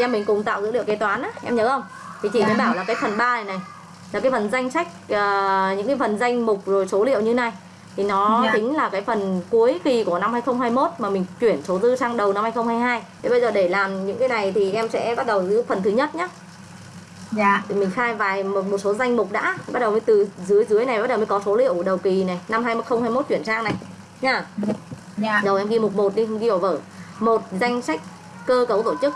Em mình cùng tạo dữ liệu kế toán á, em nhớ không? Thì chị mới bảo là cái phần 3 này này là cái phần danh sách ờ, những cái phần danh mục rồi số liệu như này thì nó Dạ. tính là cái phần cuối kỳ của năm 2021 mà mình chuyển số dư sang đầu năm 2022. Thế bây giờ để làm những cái này thì em sẽ bắt đầu từ phần thứ nhất nhá. dạ Thì mình khai vài một, một số danh mục đã, bắt đầu mới từ dưới dưới này bắt đầu mới có số liệu đầu kỳ này, năm 2021 chuyển sang này. Nha. dạ Rồi em ghi mục 1 đi, em ghi vào vở. Một danh sách cơ cấu tổ chức.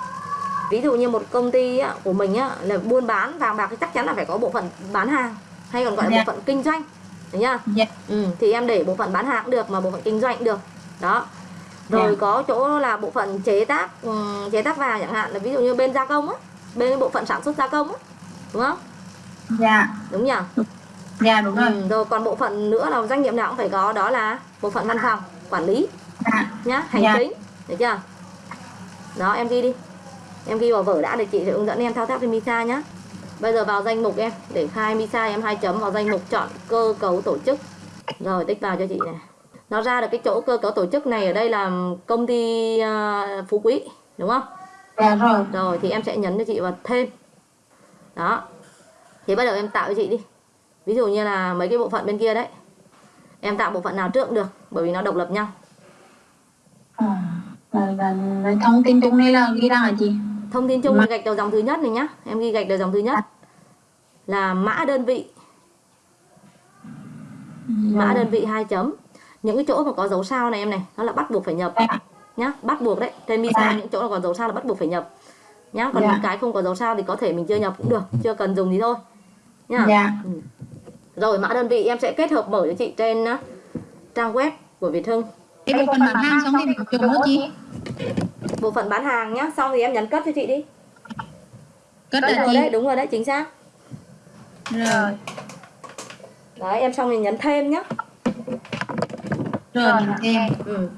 Ví dụ như một công ty á, của mình á, là buôn bán vàng bạc thì chắc chắn là phải có bộ phận bán hàng hay còn gọi là Dạ. bộ phận kinh doanh. Đấy nhá. dạ Ừ, thì em để bộ phận bán hàng cũng được mà bộ phận kinh doanh cũng được. Đó. Rồi Dạ. có chỗ là bộ phận chế tác ừm, chế tác vàng chẳng hạn là ví dụ như bên gia công á, bên bộ phận sản xuất gia công á. Đúng không? dạ Đúng nhỉ? dạ đúng rồi Ừ, rồi còn bộ phận nữa là doanh nghiệp nào cũng phải có đó là bộ phận văn phòng, quản lý dạ nhá hành Dạ. chính được chưa đó em ghi đi em ghi vào vở đã để chị sẽ hướng dẫn em thao tác trên Misa nhá. Bây giờ vào danh mục em để khai Misa em hai chấm vào danh mục chọn cơ cấu tổ chức. Rồi tích vào cho chị này. Nó ra được cái chỗ cơ cấu tổ chức này ở đây là công ty ờ, Phú Quý đúng không? Dạ rồi. Rồi thì em sẽ nhấn cho chị vào thêm. Đó. Thì bắt đầu em tạo cho chị đi. Ví dụ như là mấy cái bộ phận bên kia đấy. Em tạo bộ phận nào trước cũng được bởi vì nó độc lập nhau. À, là, là, là thông tin chung này là ghi ra hả chị thông tin chung là gạch đầu dòng thứ nhất này nhá. Em ghi gạch đầu dòng thứ nhất. Là mã đơn vị. Mã đơn vị hai chấm. Những cái chỗ mà có dấu sao này em này nó là bắt buộc phải nhập Dạ. nhá. Bắt buộc đấy. Trên visa Dạ. những chỗ nào có dấu sao là bắt buộc phải nhập nhá. Còn Dạ. những cái không có dấu sao thì có thể mình chưa nhập cũng được. Chưa cần dùng thì thôi nhá. Dạ. Rồi mã đơn vị em sẽ kết hợp mở cho chị trên uh, trang web của Việt Hưng. Cái bộ phận bán hàng xong thì mình chụp nữa chị bộ phận bán hàng nhá xong thì em nhấn cất cho chị đi. Cất là rồi chị. đấy đúng rồi đấy chính xác. Rồi. Đấy em xong thì nhấn thêm nhá. Rồi mình thêm. Ừ.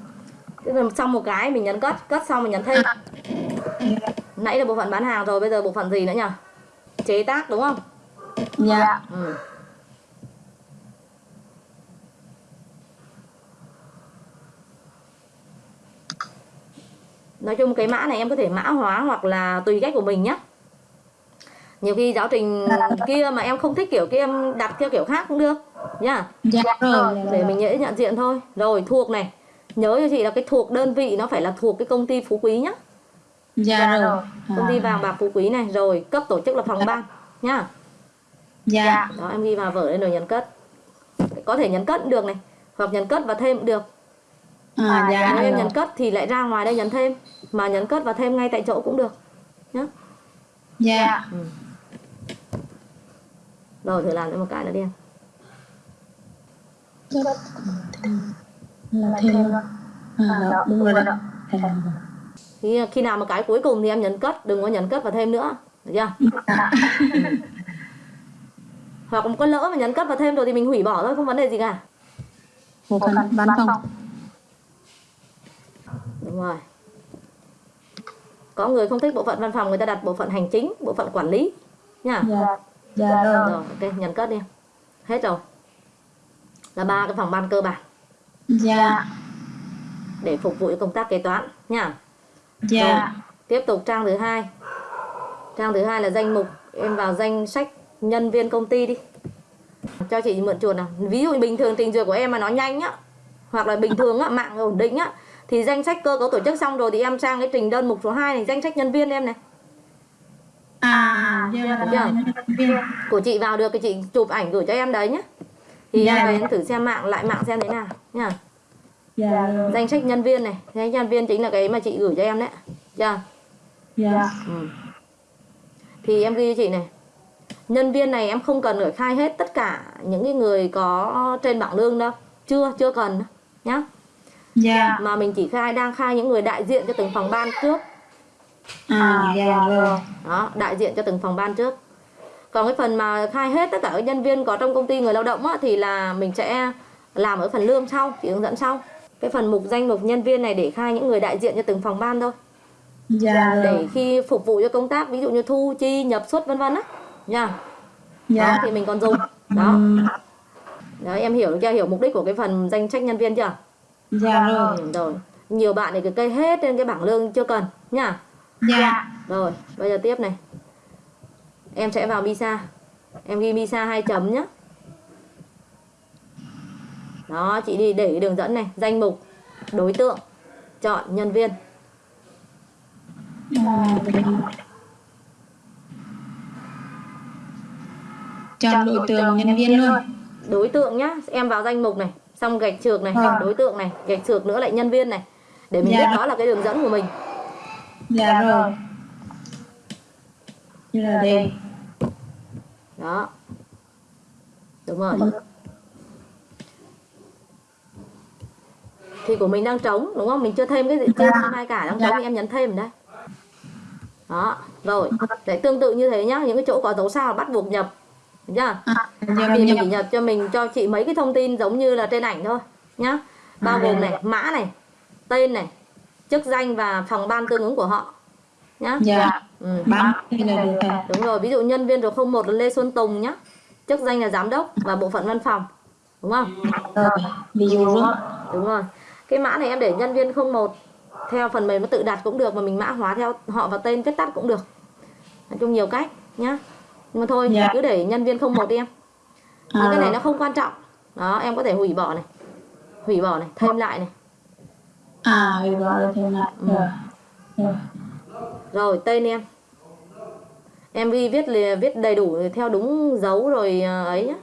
Tức là xong một cái mình nhấn cất cất xong mình nhấn thêm. Nãy là bộ phận bán hàng rồi bây giờ bộ phận gì nữa nhỉ chế tác đúng không? Dạ. Ừ. nói chung cái mã này em có thể mã hóa hoặc là tùy cách của mình nhé nhiều khi giáo trình kia mà em không thích kiểu kia em đặt theo kiểu khác cũng được nhá. Dạ rồi để mình dễ nhận diện thôi. Rồi thuộc này. Nhớ cho chị là cái thuộc đơn vị nó phải là thuộc cái công ty phú quý nhá. Dạ rồi. công ty vàng bạc phú quý này rồi cấp tổ chức là phòng ban nhá. Dạ. Đó em ghi vào vở lên rồi nhấn cất. Có thể nhấn cất cũng được này hoặc nhấn cất và thêm cũng được à, dạ nếu em rồi nhấn cất thì lại ra ngoài đây nhấn thêm. Mà nhấn cất và thêm ngay tại chỗ cũng được. Nhá. Dạ. Rồi thử làm thêm một cái nữa đi em. Là thêm. à đó đúng rồi đó. thêm thì khi nào mà cái cuối cùng thì em nhấn cất đừng có nhấn cất và thêm nữa. Được chưa? Dạ hoặc có lỡ mà nhấn cất và thêm rồi thì mình hủy bỏ thôi không vấn đề gì cả. Phận bán phòng rồi. Có người không thích bộ phận văn phòng người ta đặt bộ phận hành chính bộ phận quản lý nha. Dạ. Dạ rồi. Rồi ok nhấn cất đi. Hết rồi. Là ba cái phòng ban cơ bản. Dạ. Để phục vụ cho công tác kế toán nha. Dạ. Tiếp tục trang thứ hai. Trang thứ hai là danh mục em vào danh sách nhân viên công ty đi. Cho chị mượn chuột nào. Ví dụ bình thường trình duyệt của em mà nó nhanh á hoặc là bình thường á mạng ổn định á thì danh sách cơ cấu tổ chức xong rồi thì em sang cái trình đơn mục số 2 này danh sách nhân viên em này. À dạ. Được của chị vào được thì chị chụp ảnh gửi cho em đấy nhé thì Dạ. em thử xem mạng lại mạng xem thế nào nha dạ. Rồi danh sách nhân viên này. Danh sách nhân viên chính là cái mà chị gửi cho em đấy. Chưa dạ. Ừ. Thì em ghi cho chị này. Nhân viên này em không cần phải khai hết tất cả những cái người có trên bảng lương đâu. Chưa, chưa cần nhá dạ. Mà mình chỉ khai, đang khai những người đại diện cho từng phòng ban trước. À dạ rồi. Đó, đại diện cho từng phòng ban trước. Còn cái phần mà khai hết tất cả các nhân viên có trong công ty người lao động á, Thì là mình sẽ làm ở phần lương sau, chị hướng dẫn sau. Cái phần mục danh mục nhân viên này để khai những người đại diện cho từng phòng ban thôi. Dạ Để rồi khi phục vụ cho công tác ví dụ như thu chi, nhập xuất vân vân á. Nha. Đó dạ thì mình còn dùng. Đó. Đấy em hiểu chưa hiểu mục đích của cái phần danh sách nhân viên chưa dạ rồi. ừ, rồi. Nhiều bạn thì cứ cây hết trên cái bảng lương chưa cần nhá. Dạ. Rồi, bây giờ tiếp này. Em sẽ vào Misa. Em ghi Misa hai chấm nhé. Đó, chị đi để cái đường dẫn này, danh mục, đối tượng, chọn nhân viên. à, chọn đối tượng nhân viên luôn. Đối tượng nhá, em vào danh mục này, xong gạch trược này, Vâng. đối tượng này, gạch trược nữa lại nhân viên này. Để mình Dạ. biết đó là cái đường dẫn của mình. dạ rồi như là đây Đó. Đúng rồi. Thì của mình đang trống đúng không? Mình chưa thêm cái gì chưa thêm hai cả đang trống thì em nhấn thêm ở đây. Đó, rồi. Để tương tự như thế nhá, những cái chỗ có dấu sao là bắt buộc nhập. Chưa? à, giờ mình nhập cho mình cho chị mấy cái thông tin giống như là trên ảnh thôi nhá. Bao gồm này, mã này, tên này, chức danh và phòng ban tương ứng của họ. Nhá. dạ Ừ. rồi Đúng rồi, ví dụ nhân viên số 01 là Lê Xuân Tùng nhá. Chức danh là giám đốc và bộ phận văn phòng. Đúng không? rồi ví dụ luôn Đúng rồi. Cái mã này em để nhân viên 01 theo phần mềm nó tự đặt cũng được mà mình mã hóa theo họ và tên viết tắt cũng được. Nói chung nhiều cách nhá. Nhưng mà thôi, Dạ. cứ để nhân viên 01 đi em. À, cái này nó không quan trọng. Đó, em có thể hủy bỏ này. Hủy bỏ này, thêm lại này. à rồi rồi thêm lại Ừ. rồi rồi Rồi, tên em. Em ghi viết viết đầy đủ theo đúng dấu rồi ờ, ấy nhá.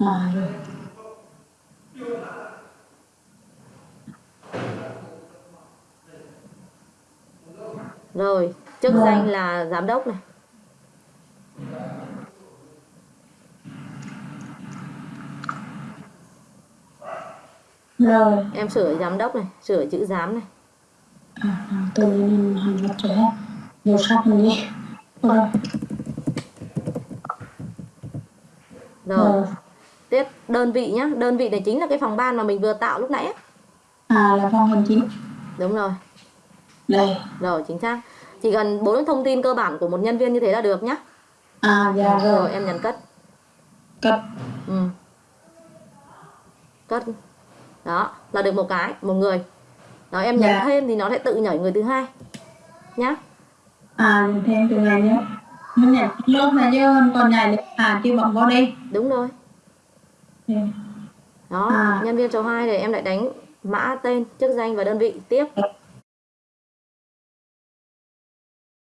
à rồi chức Vâng. danh là giám đốc này. Rồi Em sửa giám đốc này, sửa chữ giám này. à, à, tôi nên lập rồi hết nhiều sách mình đi rồi Rồi, tiếp đơn vị nhá. Đơn vị này chính là cái phòng ban mà mình vừa tạo lúc nãy. à là phòng hành chính Đúng rồi. đây Rồi, chính xác. Chỉ cần bốn thông tin cơ bản của một nhân viên như thế là được nhá. à dạ Rồi, rồi em nhấn cất. cất Ừ. Cất. Đó, là được một cái, một người. Đó, em nhấn Dạ. thêm thì nó sẽ tự nhảy người thứ hai. Nhá. à thêm từ ngày mình nhận lúc này chứ còn nhảy à chưa bấm vào đây Đúng rồi. Ừ. Đó, À. nhân viên số 2 này em lại đánh mã tên, chức danh và đơn vị tiếp.